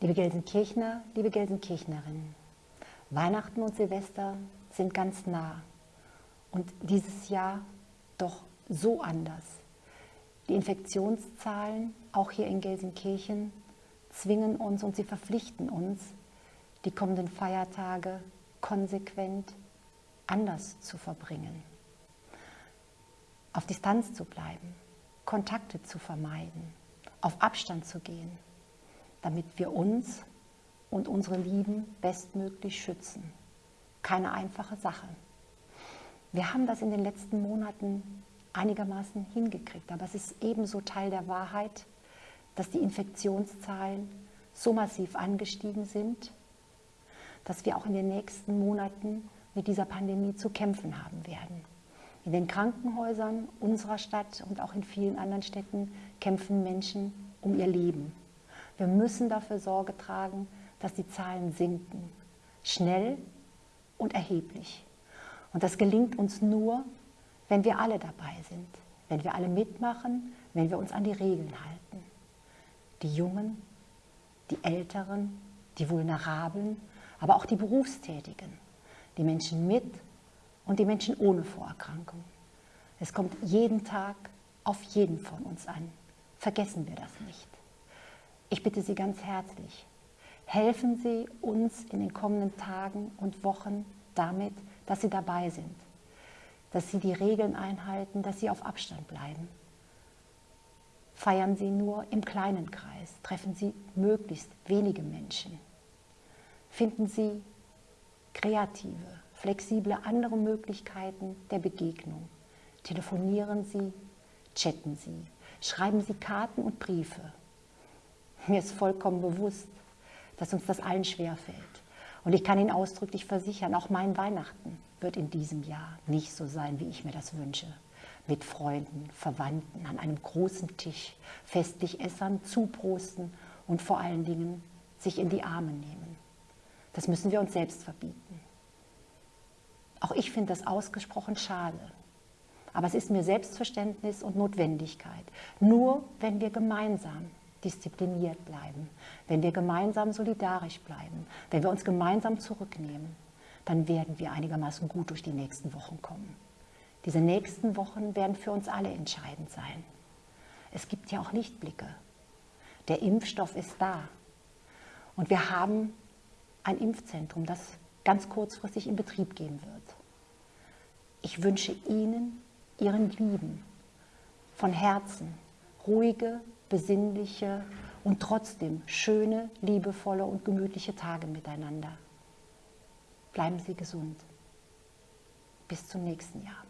Liebe Gelsenkirchner, liebe Gelsenkirchnerinnen, Weihnachten und Silvester sind ganz nah und dieses Jahr doch so anders. Die Infektionszahlen, auch hier in Gelsenkirchen, zwingen uns und sie verpflichten uns, die kommenden Feiertage konsequent anders zu verbringen. Auf Distanz zu bleiben, Kontakte zu vermeiden, auf Abstand zu gehen damit wir uns und unsere Lieben bestmöglich schützen. Keine einfache Sache. Wir haben das in den letzten Monaten einigermaßen hingekriegt, aber es ist ebenso Teil der Wahrheit, dass die Infektionszahlen so massiv angestiegen sind, dass wir auch in den nächsten Monaten mit dieser Pandemie zu kämpfen haben werden. In den Krankenhäusern unserer Stadt und auch in vielen anderen Städten kämpfen Menschen um ihr Leben. Wir müssen dafür Sorge tragen, dass die Zahlen sinken. Schnell und erheblich. Und das gelingt uns nur, wenn wir alle dabei sind, wenn wir alle mitmachen, wenn wir uns an die Regeln halten. Die Jungen, die Älteren, die Vulnerablen, aber auch die Berufstätigen, die Menschen mit und die Menschen ohne Vorerkrankung. Es kommt jeden Tag auf jeden von uns an. Vergessen wir das nicht. Ich bitte Sie ganz herzlich, helfen Sie uns in den kommenden Tagen und Wochen damit, dass Sie dabei sind, dass Sie die Regeln einhalten, dass Sie auf Abstand bleiben. Feiern Sie nur im kleinen Kreis, treffen Sie möglichst wenige Menschen. Finden Sie kreative, flexible andere Möglichkeiten der Begegnung. Telefonieren Sie, chatten Sie, schreiben Sie Karten und Briefe. Mir ist vollkommen bewusst, dass uns das allen schwerfällt. Und ich kann Ihnen ausdrücklich versichern, auch mein Weihnachten wird in diesem Jahr nicht so sein, wie ich mir das wünsche. Mit Freunden, Verwandten, an einem großen Tisch, festlich essern, zuprosten und vor allen Dingen sich in die Arme nehmen. Das müssen wir uns selbst verbieten. Auch ich finde das ausgesprochen schade. Aber es ist mir Selbstverständnis und Notwendigkeit. Nur wenn wir gemeinsam diszipliniert bleiben, wenn wir gemeinsam solidarisch bleiben, wenn wir uns gemeinsam zurücknehmen, dann werden wir einigermaßen gut durch die nächsten Wochen kommen. Diese nächsten Wochen werden für uns alle entscheidend sein. Es gibt ja auch Lichtblicke. Der Impfstoff ist da. Und wir haben ein Impfzentrum, das ganz kurzfristig in Betrieb gehen wird. Ich wünsche Ihnen, Ihren Lieben, von Herzen ruhige, besinnliche und trotzdem schöne, liebevolle und gemütliche Tage miteinander. Bleiben Sie gesund. Bis zum nächsten Jahr.